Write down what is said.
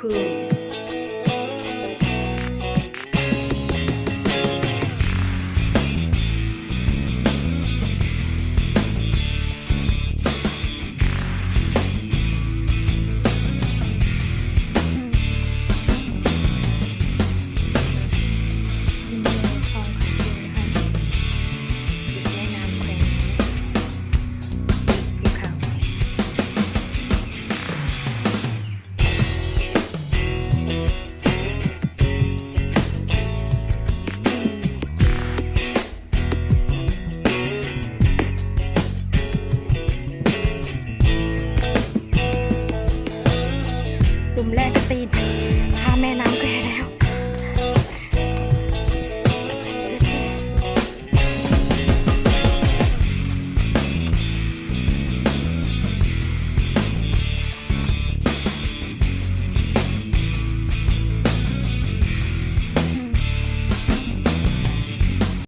Poo. दिन हाँ मैं नाम कह रही हूँ